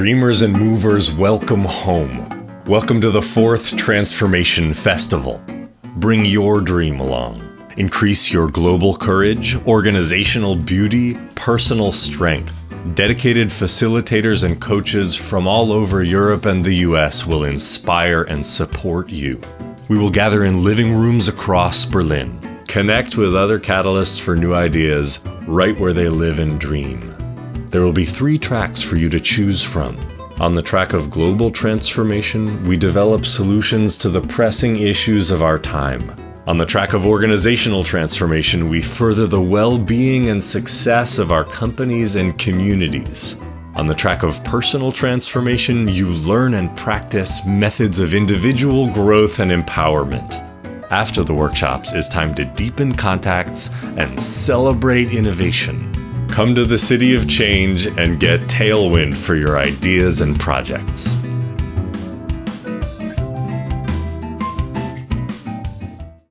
Dreamers and movers, welcome home. Welcome to the fourth Transformation Festival. Bring your dream along. Increase your global courage, organizational beauty, personal strength. Dedicated facilitators and coaches from all over Europe and the US will inspire and support you. We will gather in living rooms across Berlin. Connect with other catalysts for new ideas right where they live and dream. There will be three tracks for you to choose from. On the track of global transformation, we develop solutions to the pressing issues of our time. On the track of organizational transformation, we further the well being and success of our companies and communities. On the track of personal transformation, you learn and practice methods of individual growth and empowerment. After the workshops, it's time to deepen contacts and celebrate innovation. Come to the City of Change and get tailwind for your ideas and projects.